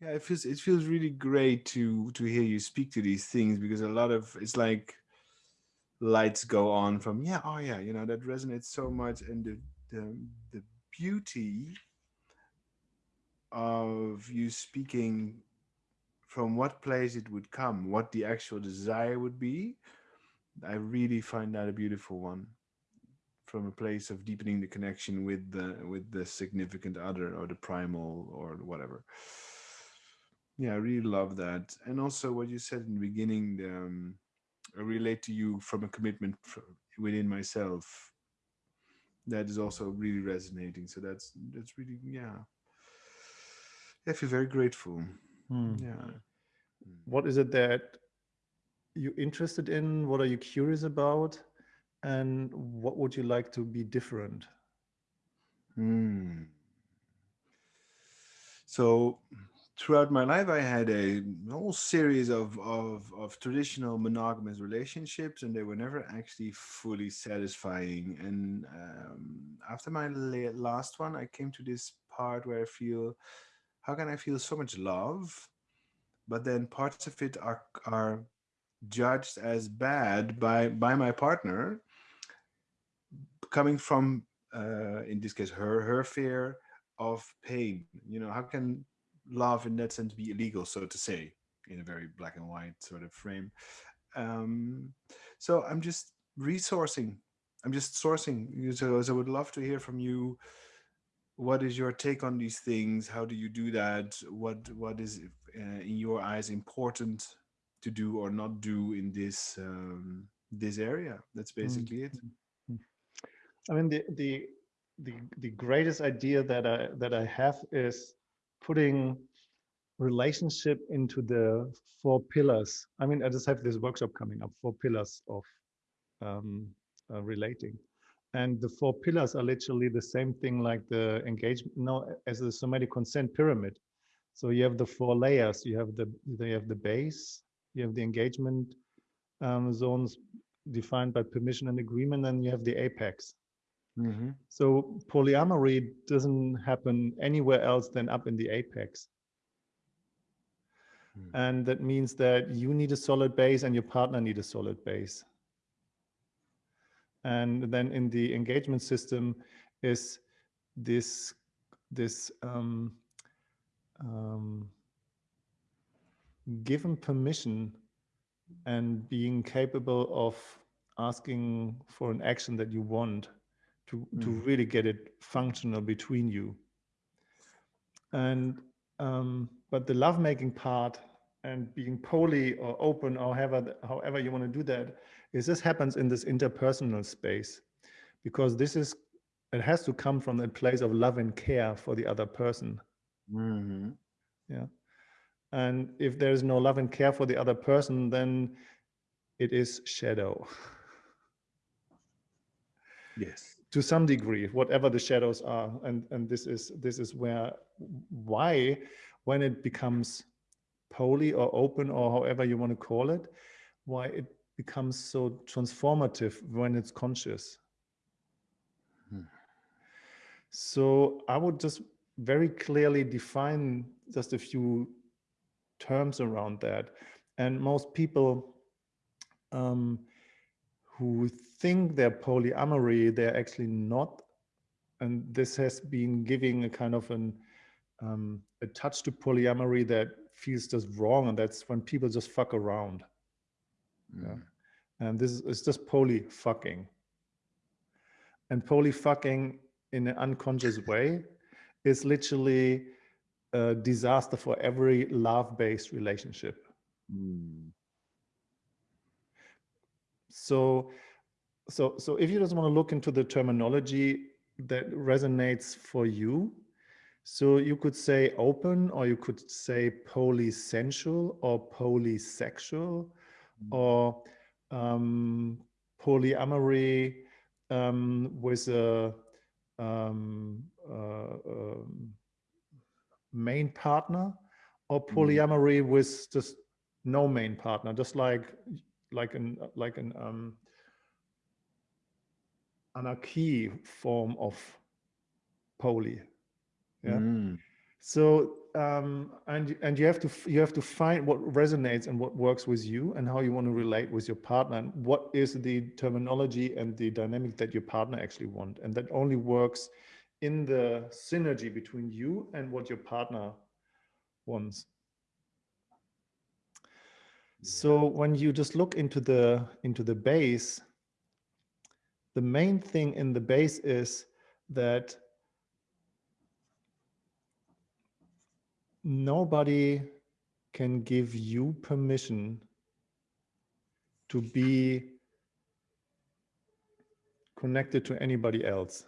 Yeah, it feels it feels really great to to hear you speak to these things because a lot of it's like lights go on from yeah oh yeah you know that resonates so much and the the, the beauty of you speaking from what place it would come what the actual desire would be i really find that a beautiful one from a place of deepening the connection with the with the significant other or the primal or whatever yeah, I really love that. And also what you said in the beginning, the, um, I relate to you from a commitment within myself. That is also really resonating. So that's that's really yeah. I feel very grateful. Hmm. Yeah. What is it that you're interested in? What are you curious about? And what would you like to be different? Hmm. So throughout my life, I had a whole series of, of, of traditional monogamous relationships, and they were never actually fully satisfying. And um, after my last one, I came to this part where I feel, how can I feel so much love, but then parts of it are are judged as bad by by my partner, coming from, uh, in this case, her her fear of pain. You know, how can love in that sense be illegal, so to say, in a very black and white sort of frame. Um, so I'm just resourcing. I'm just sourcing. So, I would love to hear from you. What is your take on these things? How do you do that? What What is uh, in your eyes important to do or not do in this um, this area? That's basically mm -hmm. it. Mm-hmm. I mean, the the the the greatest idea that I that I have is putting relationship into the four pillars. I mean, I just have this workshop coming up, four pillars of um, uh, relating. And the four pillars are literally the same thing like the engagement, no, as the somatic consent pyramid. So you have the four layers, you have the, you have the base, you have the engagement um, zones defined by permission and agreement, and you have the apex. Mm -hmm. So polyamory doesn't happen anywhere else than up in the apex. Mm. And that means that you need a solid base and your partner need a solid base. And then in the engagement system is this, this um, um, given permission and being capable of asking for an action that you want to, mm. to really get it functional between you. And um, but the lovemaking part and being poly or open or however, however you want to do that is this happens in this interpersonal space because this is it has to come from a place of love and care for the other person mm -hmm. yeah and if there is no love and care for the other person then it is shadow yes to some degree, whatever the shadows are. And, and this is this is where why when it becomes poly or open or however you want to call it, why it becomes so transformative when it's conscious. Hmm. So I would just very clearly define just a few terms around that. And most people um, who think they're polyamory, they're actually not. And this has been giving a kind of an um, a touch to polyamory that feels just wrong. And that's when people just fuck around. Mm. Yeah. And this is just poly fucking. And poly fucking in an unconscious way is literally a disaster for every love-based relationship. Mm. So, so, so if you just want to look into the terminology that resonates for you, so you could say open, or you could say polysensual, or polysexual, mm. or um, polyamory um, with a um, uh, um, main partner, or mm. polyamory mm. with just no main partner, just like like an like an um, anarchy form of poly. Yeah. Mm. So um, and and you have to you have to find what resonates and what works with you and how you want to relate with your partner and what is the terminology and the dynamic that your partner actually want and that only works in the synergy between you and what your partner wants so when you just look into the into the base the main thing in the base is that nobody can give you permission to be connected to anybody else.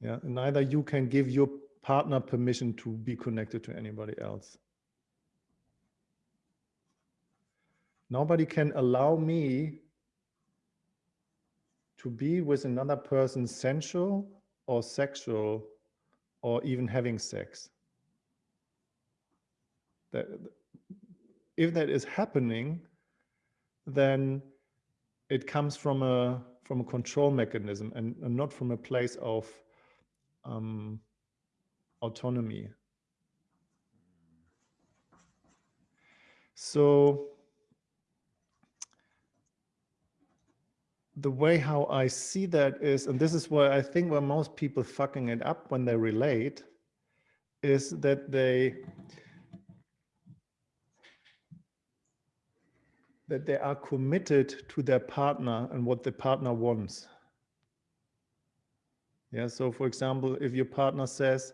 Yeah, neither you can give your partner permission to be connected to anybody else. Nobody can allow me to be with another person sensual or sexual or even having sex that if that is happening, then it comes from a from a control mechanism and, and not from a place of um, autonomy. So the way how I see that is, and this is where I think where most people fucking it up when they relate, is that they that they are committed to their partner and what the partner wants. Yeah, so for example, if your partner says,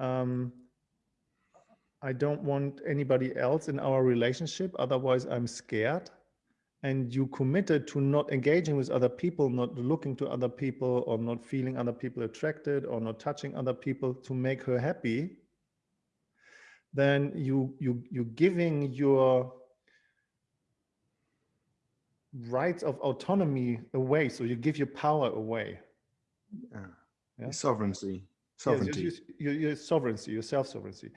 um, I don't want anybody else in our relationship, otherwise I'm scared. And you committed to not engaging with other people, not looking to other people, or not feeling other people attracted, or not touching other people to make her happy, then you you you're giving your rights of autonomy away. So you give your power away. Yeah. yeah? Sovereignty. Sovereignty. Yes, your, your, your sovereignty, your self-sovereignty.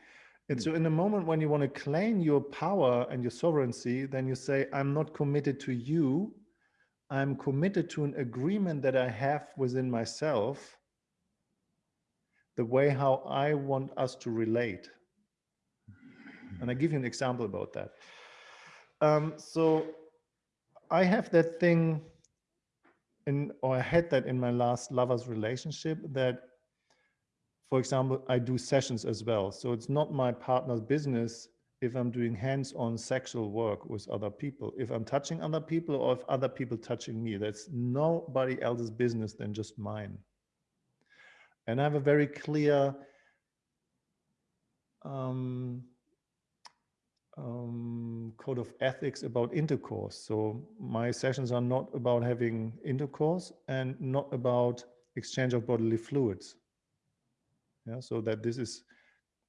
And so in the moment when you want to claim your power and your sovereignty, then you say, I'm not committed to you. I'm committed to an agreement that I have within myself, the way how I want us to relate. And I give you an example about that. Um, so I have that thing in, or I had that in my last lover's relationship that, for example, I do sessions as well. So it's not my partner's business if I'm doing hands-on sexual work with other people, if I'm touching other people or if other people touching me, that's nobody else's business than just mine. And I have a very clear um, um, code of ethics about intercourse. So my sessions are not about having intercourse and not about exchange of bodily fluids. Yeah, so that this is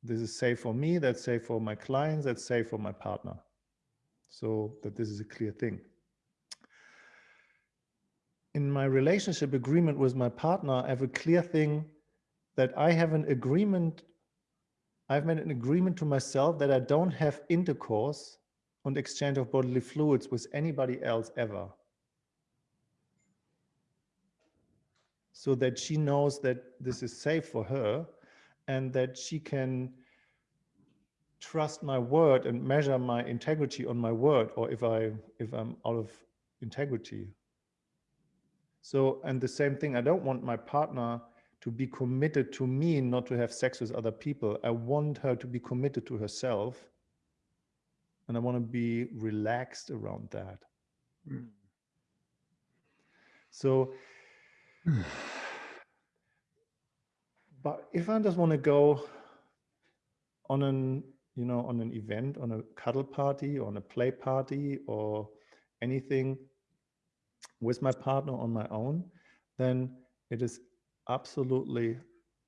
this is safe for me, that's safe for my clients, that's safe for my partner. So that this is a clear thing. In my relationship agreement with my partner, I have a clear thing that I have an agreement I've made an agreement to myself that I don't have intercourse and exchange of bodily fluids with anybody else ever. So that she knows that this is safe for her and that she can trust my word and measure my integrity on my word or if I if I'm out of integrity. So and the same thing, I don't want my partner to be committed to me, not to have sex with other people. I want her to be committed to herself. And I want to be relaxed around that. Mm. So, but if I just want to go on an, you know, on an event, on a cuddle party, on a play party or anything with my partner on my own, then it is absolutely,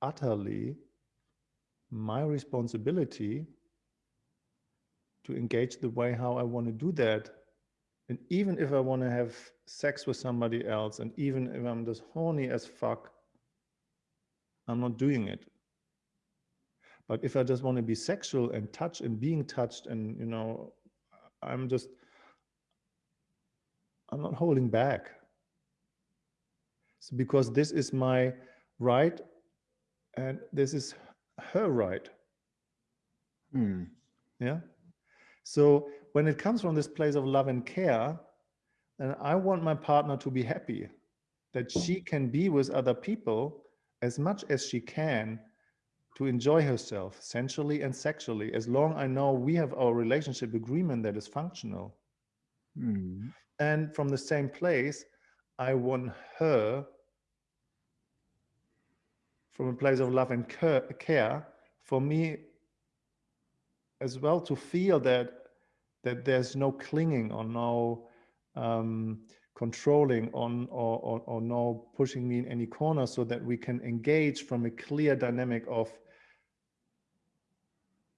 utterly my responsibility to engage the way how I want to do that. And even if I want to have sex with somebody else, and even if I'm just horny as fuck, I'm not doing it. But if I just want to be sexual and touch and being touched and, you know, I'm just, I'm not holding back. So because this is my right? And this is her right. Hmm. Yeah. So when it comes from this place of love and care, and I want my partner to be happy, that she can be with other people as much as she can to enjoy herself sensually and sexually, as long I know we have our relationship agreement that is functional. Hmm. And from the same place, I want her from a place of love and care for me as well to feel that that there's no clinging or no um, controlling on or, or, or no pushing me in any corner so that we can engage from a clear dynamic of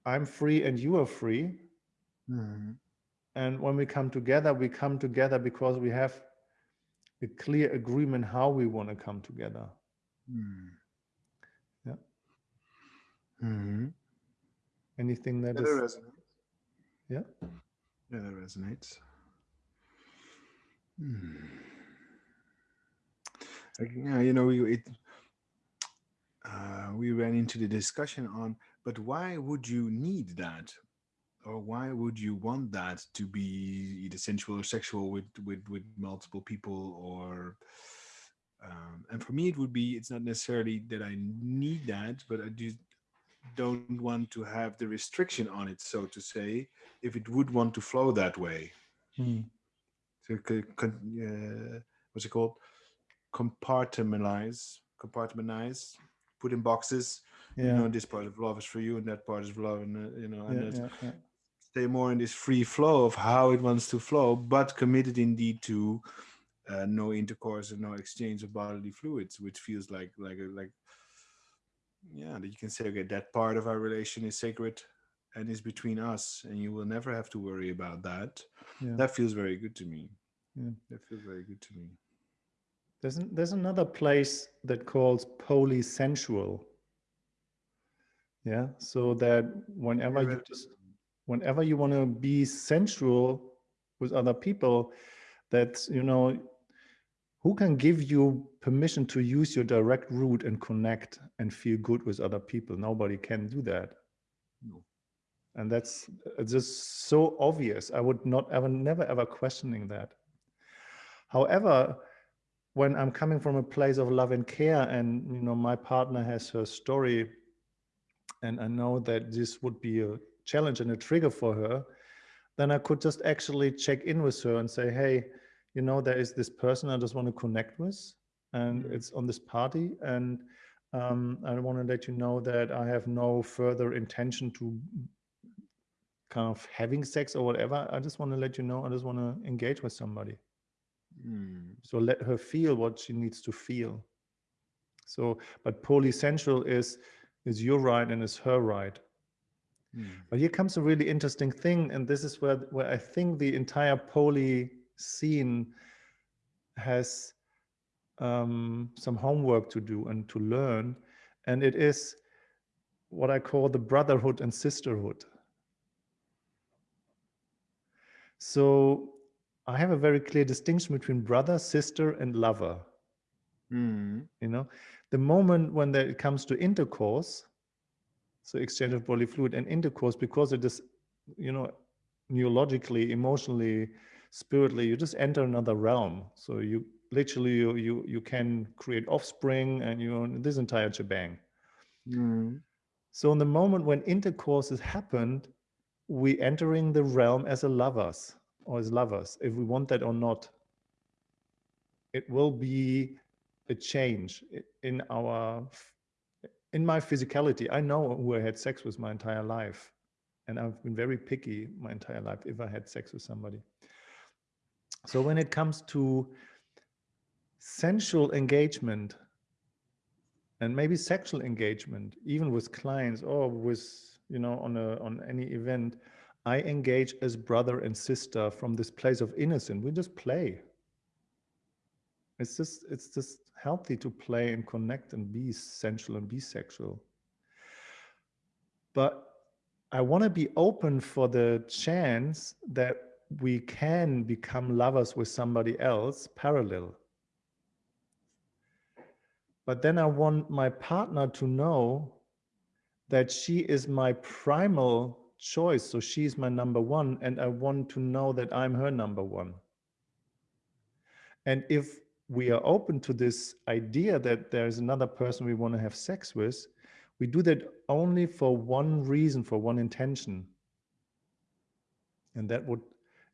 I'm free and you are free. Hmm. And when we come together, we come together because we have a clear agreement how we want to come together. Hmm. Yeah. Hmm. Anything that Yeah, is that resonates. yeah. Yeah, that resonates. Hmm. Yeah, you know, we it, uh, we ran into the discussion on, but why would you need that, or why would you want that to be either sensual or sexual with with with multiple people, or um, and for me it would be it's not necessarily that I need that, but I just don't want to have the restriction on it, so to say, if it would want to flow that way. Hmm. So uh, what's it called? Compartmentalize, compartmentalize, put in boxes. Yeah. You know, this part of love is for you, and that part is for love, and uh, you know, and yeah, yeah. stay more in this free flow of how it wants to flow, but committed indeed to uh, no intercourse and no exchange of bodily fluids, which feels like like like yeah, that you can say okay, that part of our relation is sacred and is between us, and you will never have to worry about that. Yeah. That feels very good to me. Yeah. That feels very good to me. There's, an- there's another place that calls polysensual. Yeah, so that whenever you just, whenever you want to be sensual with other people, that you know, who can give you permission to use your direct route and connect and feel good with other people? Nobody can do that. No. And that's just so obvious. I would not ever, never ever questioning that. However, when I'm coming from a place of love and care, and you know, my partner has her story, and I know that this would be a challenge and a trigger for her, then I could just actually check in with her and say, hey, you know, there is this person I just want to connect with, and Mhm. it's on this party, and um, I want to let you know that I have no further intention to kind of having sex or whatever. I just want to let you know. I just want to engage with somebody. Mm. So let her feel what she needs to feel. So, but polysensual is is your right and is her right. Mm. But here comes a really interesting thing, and this is where where I think the entire poly scene has um, some homework to do and to learn, and it is what I call the brotherhood and sisterhood. So I have a very clear distinction between brother, sister, and lover. Mm. You know, the moment when there, it comes to intercourse, so exchange of bodily fluid and intercourse, because it is, you know, neurologically, emotionally, spiritually, you just enter another realm. So you literally you you you can create offspring and you know this entire shebang. Mm. So in the moment when intercourse has happened, we entering the realm as a lovers or as lovers, if we want that or not. It will be a change in our in my physicality. I know who I had sex with my entire life. And I've been very picky my entire life if I had sex with somebody. So when it comes to sensual engagement and maybe sexual engagement, even with clients or with, you know, on a on any event, I engage as brother and sister from this place of innocence. We just play. It's just it's just healthy to play and connect and be sensual and be sexual. But I want to be open for the chance that we can become lovers with somebody else parallel. But then I want my partner to know that she is my primal choice. So she's my number one, and I want to know that I'm her number one. And if we are open to this idea that there's another person we want to have sex with, we do that only for one reason, for one intention. And that would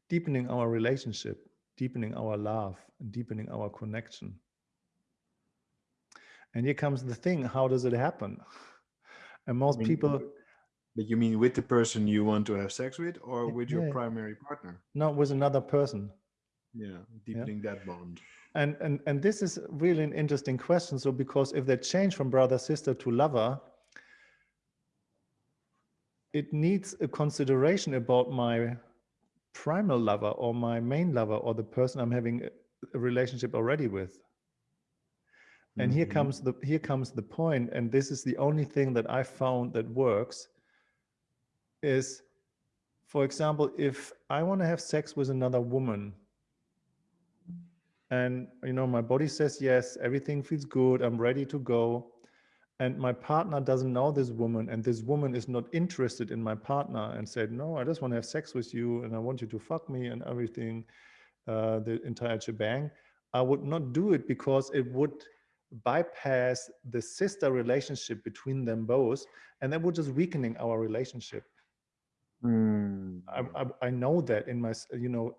deepening our relationship, deepening our love, and deepening our connection. And here comes the thing, how does it happen? And most mean, people... But you mean with the person you want to have sex with or with yeah. your primary partner? not with another person. Yeah, deepening yeah. that bond. And, and, and this is really an interesting question. So because if they change from brother, sister to lover, it needs a consideration about my primal lover or my main lover or the person I'm having a relationship already with. And mm -hmm. here mm-hmm. comes the here comes the point, and this is the only thing that I found that works. Is, for example, if I want to have sex with another woman, and you know my body says yes, everything feels good, I'm ready to go, and my partner doesn't know this woman and this woman is not interested in my partner and said no i just want to have sex with you and i want you to fuck me and everything uh, the entire shebang i would not do it because it would bypass the sister relationship between them both and that would just weakening our relationship mm. I, I, I know that in my you know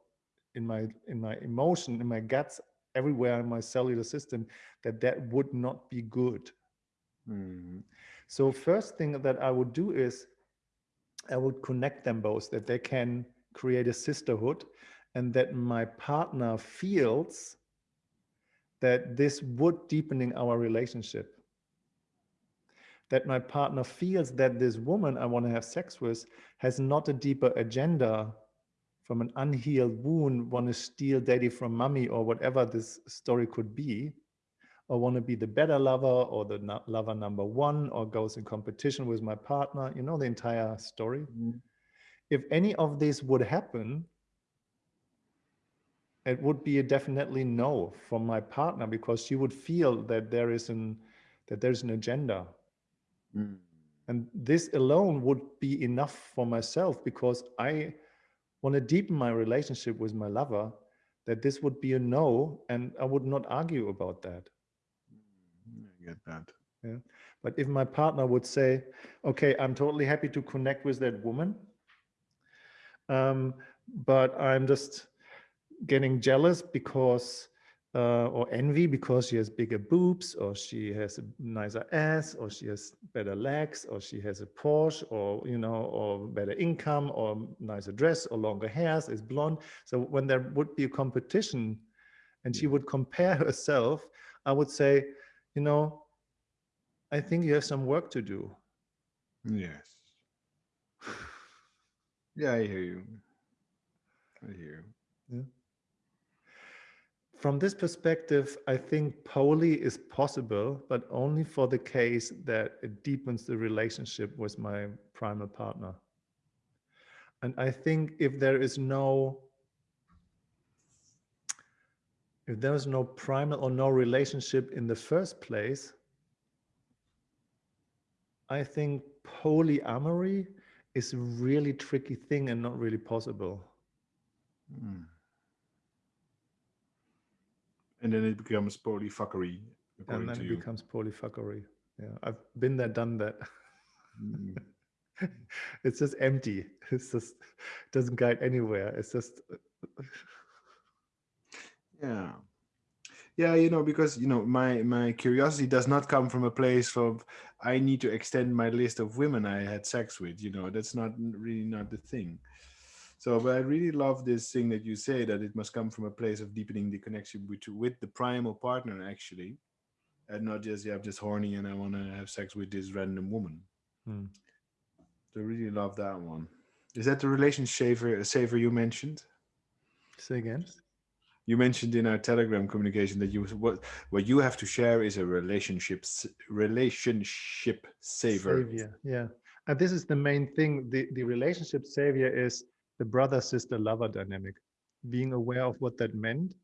in my in my emotion in my guts everywhere in my cellular system that that would not be good Mm. So first thing that I would do is I would connect them both, that they can create a sisterhood and that my partner feels that this would deepening our relationship. That my partner feels that this woman I want to have sex with has not a deeper agenda from an unhealed wound, want to steal daddy from mommy or whatever this story could be, or want to be the better lover or the no lover number one or goes in competition with my partner, you know, the entire story. Mm -hmm. If any of this would happen, it would be a definitely no from my partner because she would feel that there is an that there's an agenda. Mm. And this alone would be enough for myself because I want to deepen my relationship with my lover, that this would be a no, and I would not argue about that I get that. Yeah. But if my partner would say, okay, I'm totally happy to connect with that woman, um, but I'm just getting jealous because, uh, or envy because she has bigger boobs, or she has a nicer ass, or she has better legs, or she has a Porsche, or, you know, or better income, or nicer dress, or longer hairs, is blonde. So when there would be a competition and she would compare herself, I would say, you know, I think you have some work to do. Yes. Yeah, I hear you. I hear you. Yeah. From this perspective, I think poly is possible, but only for the case that it deepens the relationship with my primal partner. And I think if there is no if there is no primal or no relationship in the first place, I think polyamory is a really tricky thing and not really possible. Mm. And then it becomes polyfuckery. And then it you. becomes polyfuckery. Yeah, I've been there, done that. Mm. it's just empty. It's just doesn't guide anywhere. It's just yeah yeah you know because you know my my curiosity does not come from a place of i need to extend my list of women i had sex with you know that's not really not the thing so but i really love this thing that you say that it must come from a place of deepening the connection with with the primal partner actually and not just yeah i'm just horny and i want to have sex with this random woman. Hmm. so I really love that one. Is that the relationship saver saver you mentioned? Say again? You mentioned in our telegram communication that you what what you have to share is a relationship relationship saver. Savior yeah. And this is the main thing the the relationship savior is the brother sister lover dynamic being aware of what that meant.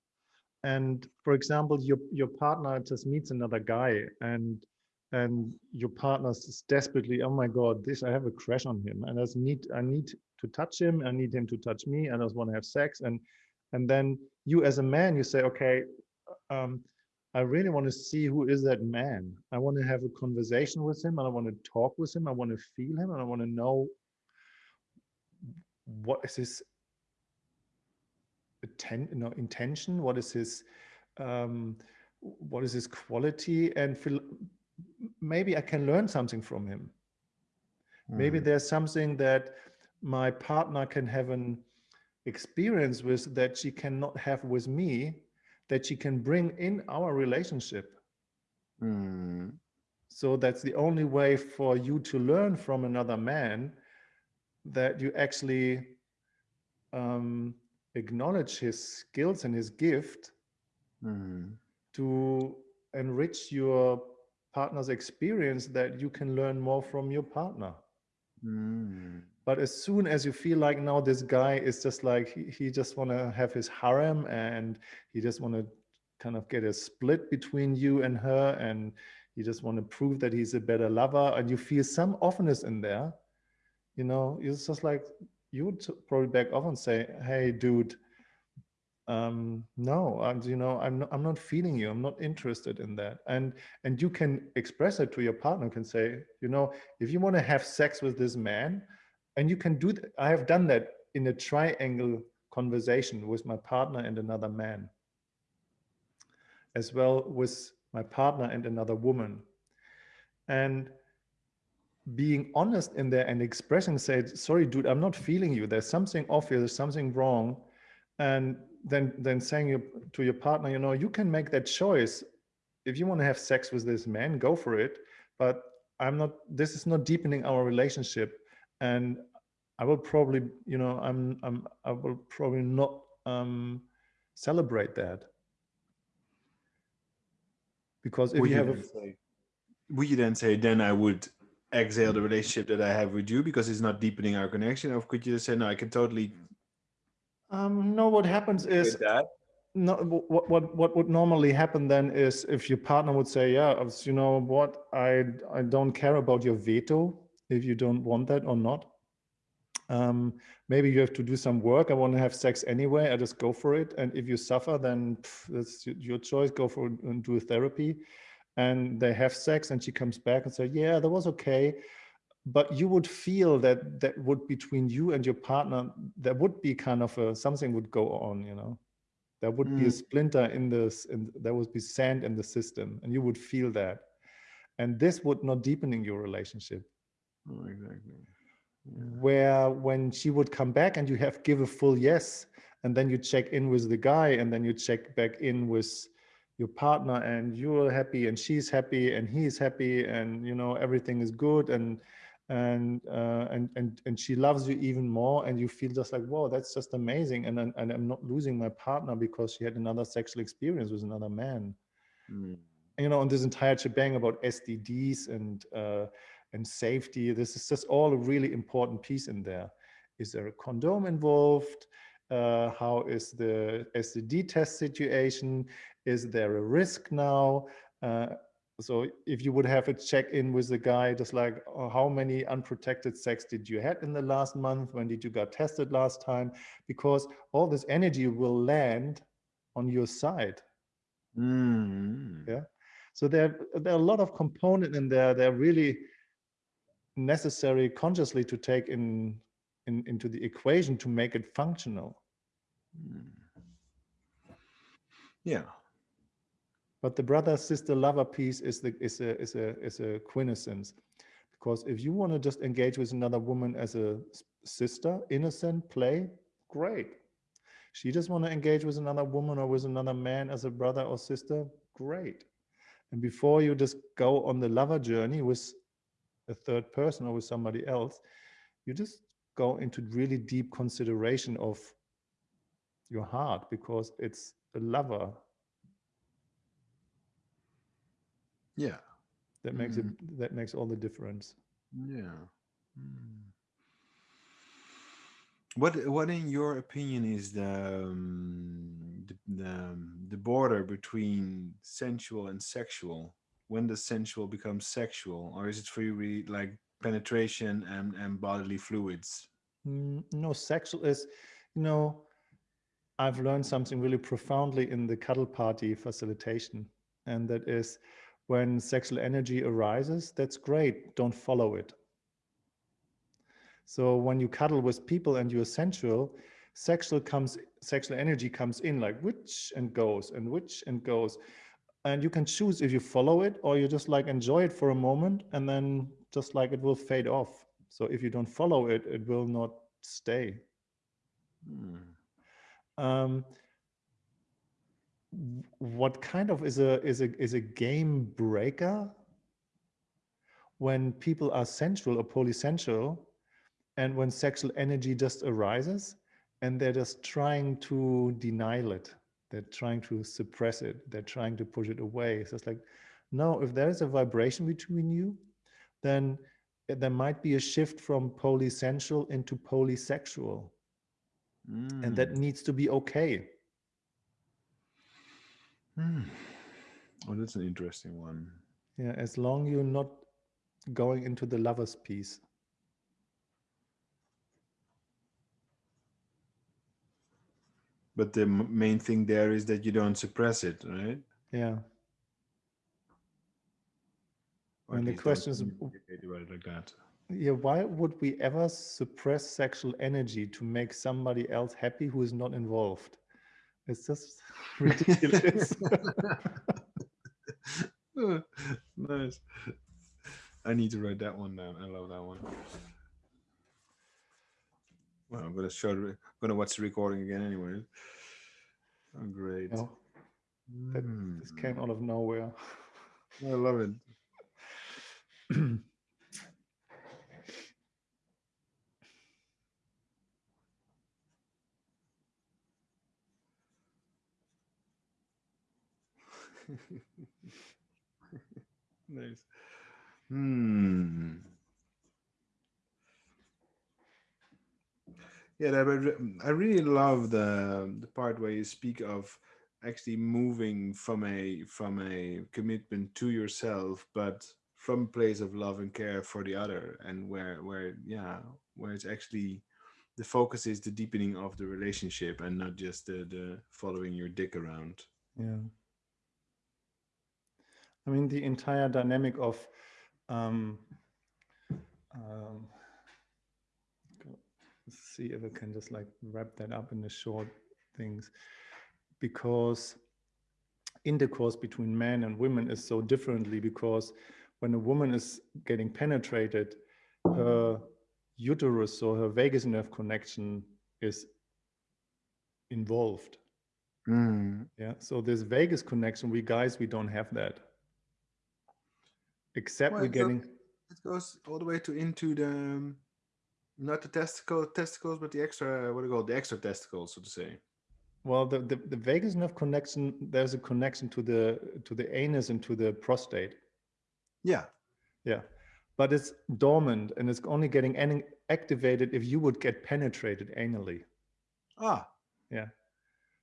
And for example your your partner just meets another guy and and your partner is desperately oh my god this i have a crush on him. And i need i need to touch him. I need him to touch me. And i just want to have sex. And and then you as a man you say okay um, i really want to see who is that man. I want to have a conversation with him. And i want to talk with him. I want to feel him. And i want to know what is his atten- know, intention what is his um, what is his quality and feel maybe I can learn something from him. Mm. Maybe there's something that my partner can have an experience with that she cannot have with me, that she can bring in our relationship. Mm. So that's the only way for you to learn from another man that you actually um, acknowledge his skills and his gift mm. to enrich your partner's experience that you can learn more from your partner. Mm. But as soon as you feel like now this guy is just like he, he just want to have his harem and he just want to kind of get a split between you and her and he just want to prove that he's a better lover and you feel some offness in there, you know, it's just like you would probably back off and say, "Hey, dude." um, no, I'm, you know, I'm not, I'm not feeling you. I'm not interested in that. And, and you can express it to your partner, can say, you know, if you want to have sex with this man and you can do that. I have done that in a triangle conversation with my partner and another man, as well with my partner and another woman. And being honest in there and expressing, say, sorry, dude, I'm not feeling you. There's something off here. There's something wrong. And then then saying you, to your partner, you know, you can make that choice. If you want to have sex with this man, go for it. But I'm not. This is not deepening our relationship, and I will probably, you know, I'm, I'm I will probably not um, celebrate that because if would you have a, say, would you then say then I would exhale the relationship that I have with you because it's not deepening our connection, or could you just say no, I can totally um, no, what happens is that. no, what, what what would normally happen then is if your partner would say, yeah, you know what, I I don't care about your veto if you don't want that or not. Um, maybe you have to do some work. I want to have sex anyway. I just go for it. And if you suffer, then pff, that's your choice. Go for and do therapy. And they have sex, and she comes back and say, yeah, that was okay but you would feel that that would between you and your partner there would be kind of a something would go on you know there would mm. be a mm. splinter in this and there would be sand in the system and you would feel that and this would not deepening your relationship oh, exactly yeah. where when she would come back and you have give a full yes and then you check in with the guy and then you check back in with your partner and you're happy and she's happy and he's happy and you know everything is good and and uh, and and and she loves you even more and you feel just like whoa that's just amazing. And and, and i'm not losing my partner because she had another sexual experience with another man. Mm. you know on this entire shebang about STDs and uh, and safety this is just all a really important piece in there. Is there a condom involved uh, how is the STD test situation? Is there a risk now? Uh, so if you would have a check-in with the guy, just like oh, how many unprotected sex did you had in the last month? When did you got tested last time? Because all this energy will land on your side. Mm. Yeah. So there, there are a lot of component in there. They're really necessary consciously to take in, in into the equation to make it functional. Mm. Yeah, but the brother sister lover piece is the is a is a is a quintessence because if you want to just engage with another woman as a sister innocent play great she just want to engage with another woman or with another man as a brother or sister great and before you just go on the lover journey with a third person or with somebody else you just go into really deep consideration of your heart because it's a lover Yeah. That makes mm. it that makes all the difference. Yeah. Mm. What what in your opinion is the um, the, the, the border between sensual and sexual when does sensual become sexual, or is it for you really like penetration and and bodily fluids? No, sexual is, you know, I've learned something really profoundly in the cuddle party facilitation, and that is when sexual energy arises, that's great. Don't follow it. So when you cuddle with people and you're sensual, sexual comes, sexual energy comes in like which and goes and which and goes. And you can choose if you follow it or you just like enjoy it for a moment and then just like it will fade off. So if you don't follow it, it will not stay. Hmm. Um, what kind of is a is a is a game breaker when people are sensual or polysensual and when sexual energy just arises and they're just trying to deny it they're trying to suppress it they're trying to push it away so it's like no if there is a vibration between you then there might be a shift from polysensual into polysexual mm. and that mm. needs to be okay Hmm. Oh, that's an interesting one. Yeah, as long you're not going into the lover's piece. But the main thing there is that you don't suppress it, right? Yeah. and the question is, like that. Yeah, why would we ever suppress sexual energy to make somebody else happy who is not involved? It's just ridiculous. nice. I need to write that one down. I love that one. Well, I'm gonna show. I'm gonna watch the recording again, anyway. Oh, great. Oh, that, mm. This came out of nowhere. I love it. nice. Hmm. Yeah, I really love the the part where you speak of actually moving from a from a commitment to yourself, but from a place of love and care for the other, and where where yeah, where it's actually the focus is the deepening of the relationship and not just the the following your dick around. Yeah. I mean, the entire dynamic of um, um, see if I can just like wrap that up in the short things, because intercourse between men and women is so differently because when a woman is getting penetrated, her uterus or her vagus nerve connection is involved. Mm. Yeah. So this vagus connection, we guys, we don't have that except well, we're getting it goes all the way to into the um, not the testicle testicles but the extra what do you call it, the extra testicles so to say. Well the, the the vagus nerve connection there's a connection to the to the anus and to the prostate. Yeah. Yeah. But it's dormant and it's only getting activated if you would get penetrated anally. Ah. Yeah.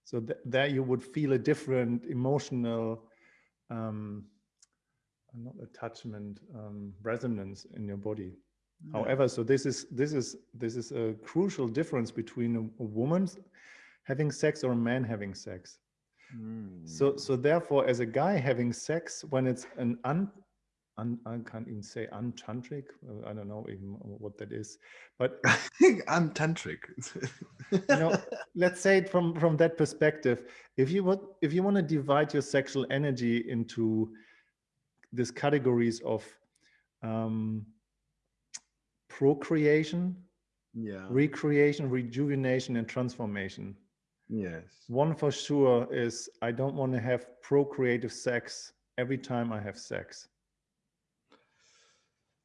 So th there you would feel a different emotional um, not attachment um, resonance in your body yeah. however so this is this is this is a crucial difference between a, a woman having sex or a man having sex mm. so so therefore as a guy having sex when it's an un, un I can't even say untantric. Uh, I don't know even what that is, but untantric. you know, let's say it from from that perspective. If you want, if you want to divide your sexual energy into these categories of um, procreation, yeah. recreation, rejuvenation, and transformation. Yes. One for sure is I don't want to have procreative sex every time I have sex.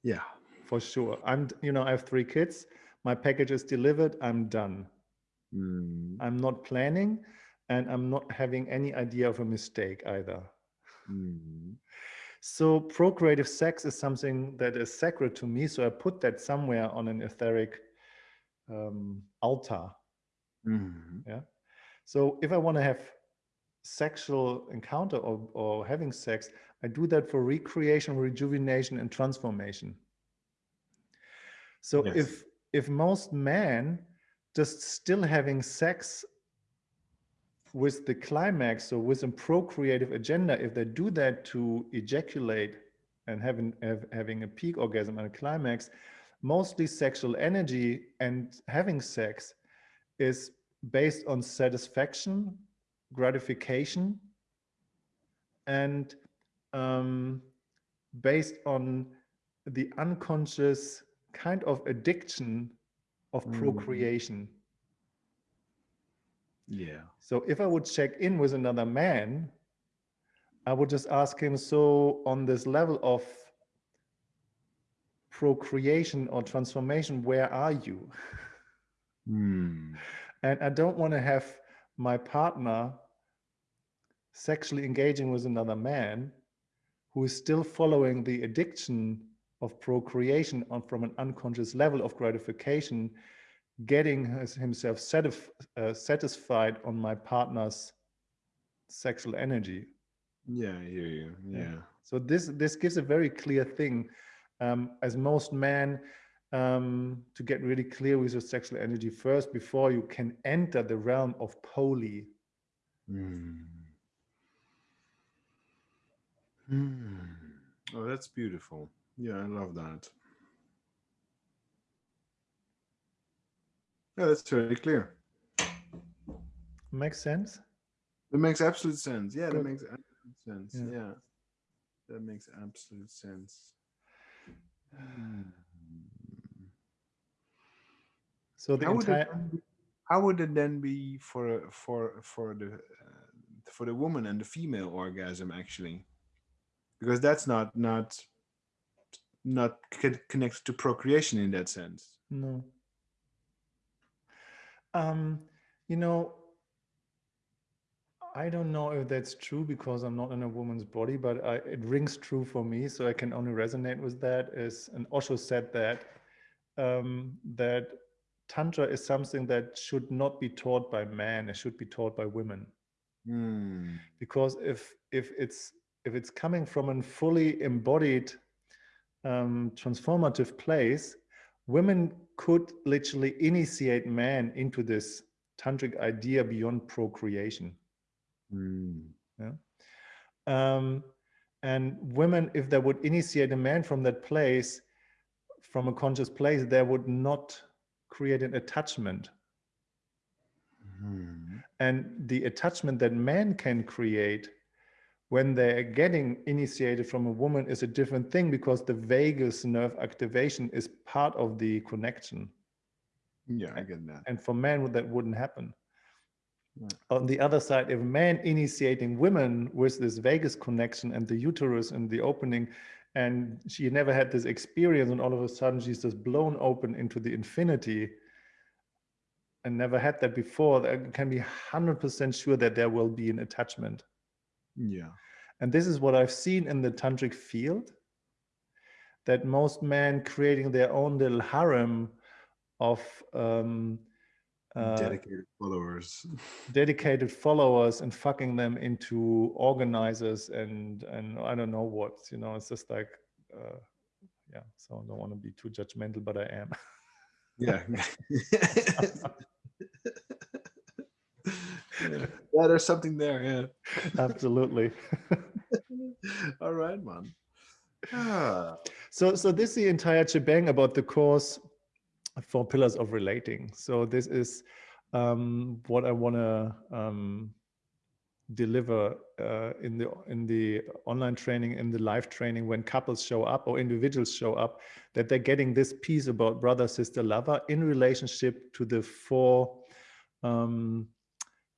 Yeah. For sure. I'm, you know, I have three kids. My package is delivered. I'm done. Mm. I'm not planning and I'm not having any idea of a mistake either. Mm. So procreative sex is something that is sacred to me. So I put that somewhere on an etheric um, altar. Mm -hmm. Yeah. So if I want to have sexual encounter or, or having sex, I do that for recreation, rejuvenation, and transformation. So yes. if if most men just still having sex with the climax, so with a procreative agenda, if they do that to ejaculate and having have, having a peak orgasm and a climax, mostly sexual energy and having sex is based on satisfaction, gratification, and um, based on the unconscious kind of addiction of mm. Yeah. So if I would check in with another man, I would just ask him, so on this level of procreation or transformation, where are you? Mm. And I don't want to have my partner sexually engaging with another man who is still following the addiction of procreation on, from an unconscious level of gratification, getting himself satisf uh, satisfied on my partner's sexual energy. Yeah, I hear you. Yeah. yeah. So this this gives a very clear thing. Um, as most men, um, to get really clear with your sexual energy first before you can enter the realm of poly. Mm. Mm. Oh, that's beautiful. Yeah, I love that. Yeah, that's very clear. Makes sense? It makes absolute sense. Yeah, Good. that makes absolute sense. Yeah. yeah. That makes absolute sense. So the how entire would it, how would it then be for for for the uh, for the woman and the female orgasm actually? Because that's not not not connected to procreation in that sense. No. Um, you know, I don't know if that's true because I'm not in a woman's body, but I, it rings true for me. So I can only resonate with that. Is and Osho said that um, that tantra is something that should not be taught by men; it should be taught by women. Mm. Because if if it's if it's coming from a fully embodied um, transformative place, women could literally initiate man into this tantric idea beyond procreation. Mm. Yeah. Um, and women, if they would initiate a man from that place, from a conscious place, they would not create an attachment. Mm. And the attachment that man can create when they're getting initiated from a woman is a different thing because the vagus nerve activation is part of the connection. Yeah, I get that. And for men, that wouldn't happen. On the other side, if man initiating women with this vagus connection and the uterus and the opening, and she never had this experience, and all of a sudden she's just blown open into the infinity, and never had that before, I can be 100% sure that there will be an attachment. Yeah. And this is what I've seen in the tantric field, that most men creating their own little harem of um, uh, dedicated followers, dedicated followers, and fucking them into organizers and and I don't know what. You know, it's just like, uh, yeah. So I don't want to be too judgmental, but I am. yeah. yeah. yeah, there's something there. Yeah, absolutely. All right, man. Ah. So, so this is the entire shebang about the course for pillars of relating. So this is um, what I want to um, deliver uh, in the in the online training, in the live training, when couples show up or individuals show up, that they're getting this piece about brother, sister, lover in relationship to the four um,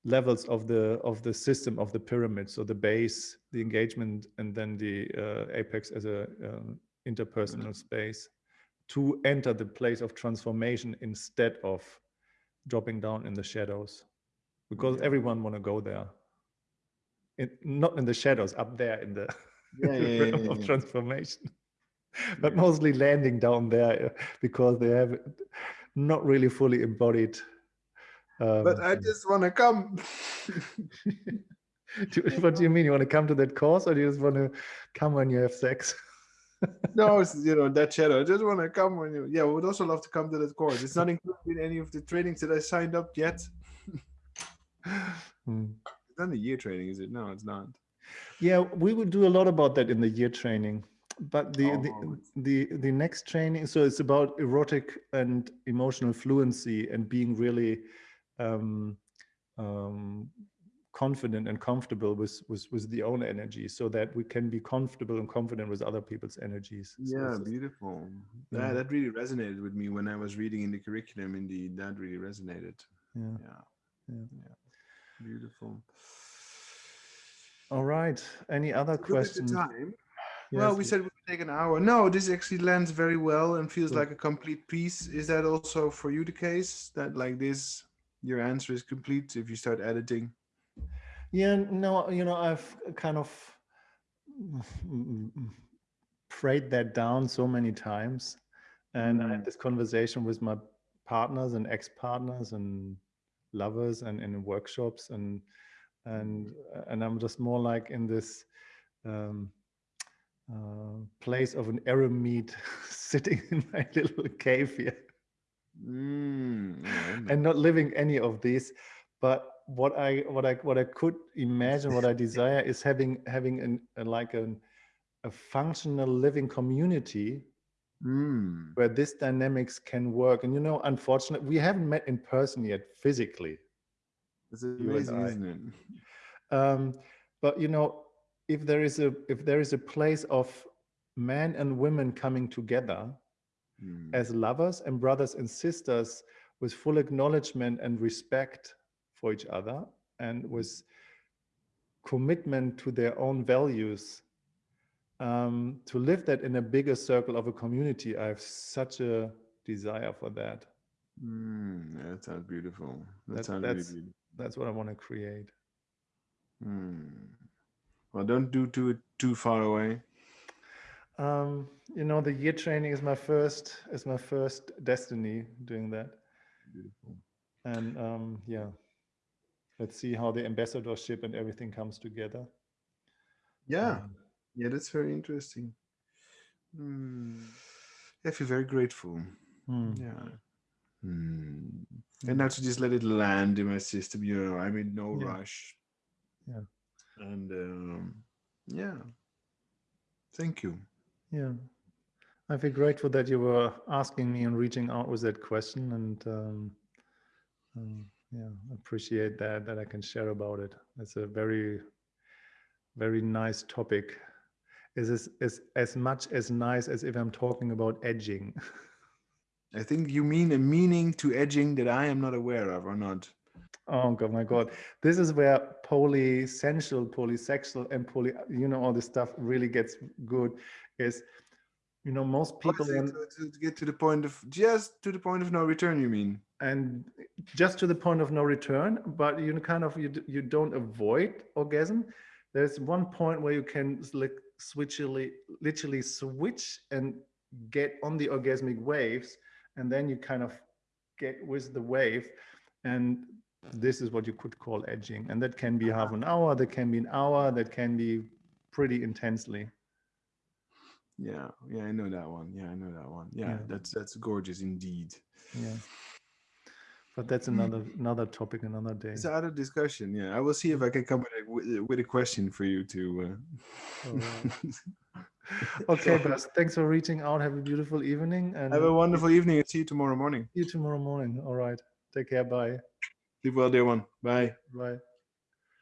levels of the of the system of the pyramid. So the base the engagement and then the uh, apex as a uh, interpersonal space to enter the place of transformation instead of dropping down in the shadows. Because everyone want to go there. It, not in the shadows up there in the yeah, yeah, yeah, of transformation. But mostly landing down there uh, because they have not really fully embodied um, but I just want to come. Do, what do you mean? You want to come to that course, or do you just want to come when you have sex? no, it's, you know that shadow. I just want to come when you. Yeah, we would also love to come to that course. It's not included in any of the trainings that I signed up yet. Hmm. It's not a year training, is it? No, it's not. Yeah, we would do a lot about that in the year training. But the, Oh, the the the next training, so it's about erotic and emotional fluency and being really um, um, confident and comfortable with, with with the own energy, so that we can be comfortable and confident with other people's energies. Yeah, just- beautiful. Yeah. That that really resonated with me when I was reading in the curriculum. Indeed, that really resonated. yeah. Yeah. Yeah. Yeah. Beautiful. All right. Any other questions? time. well, Yes, we said we would take an hour. No, this actually lands very well and feels like a complete piece. Is that also for you the case? That like this, your answer is complete if you start editing? Yeah, no, you know, I've kind of prayed that down so many times. And I had Mm. this conversation with my partners and ex-partners and lovers and in workshops and and and I'm just more like in this um, uh, place of an eremite sitting in my little cave here Mm, yeah, and not living any of these but what i what i what i could imagine what i desire is having having an a, like an a functional living community mm. where this dynamics can work and you know unfortunately we haven't met in person yet physically It's and amazing, isn't it? um, but you know if there is a if there is a place of men and women coming together Mm. as lovers and brothers and sisters with full acknowledgement and respect for each other and with commitment to their own values um, to live that in a bigger circle of a community i have such a desire for that Mm, that sounds beautiful. That, That- sounds that's- really beautiful. that's what i want to create Mm. Well, don't do too too far away. Um, you know the year training is my first is my first destiny doing that Beautiful. and um, yeah let's see how the ambassadorship and everything comes together Yeah, Um, yeah, that's very interesting. Mm. I feel very grateful. hmm. Yeah. Mm. And now to just let it land in my system, you know, I'm in no Yeah. rush. Yeah. And um, yeah, thank you. Yeah. I feel grateful that you were asking me and reaching out with that question and um, um, yeah, appreciate that that I can share about it. It's a very, very nice topic. Is this is as much as nice as if I'm talking about edging. I think you mean a meaning to edging that I am not aware of or not. Oh god, my god! This is where polysensual, polysexual, and poly, you know, all this stuff really gets good. Is you know, most people in, to, to get to the point of just to the point of no return, you mean? and just to the point of no return but you kind of you, you don't avoid orgasm. There's one point where you can like switchily literally switch and get on the orgasmic waves and then you kind of get with the wave and this is what you could call edging. And that can be uh-huh. half an hour that can be an hour that can be pretty intensely Yeah, yeah, I know that one. Yeah, I know that one. Yeah, Yeah. that's that's gorgeous indeed. yeah but that's another another topic another day It's out of discussion. Yeah, I will see if I can come with a, with, with a question for you to. Alright. Uh, okay Bas, thanks for reaching out have a beautiful evening and Have a wonderful evening and see you tomorrow morning. see you tomorrow morning all right take care bye Sleep well, dear one. Bye. bye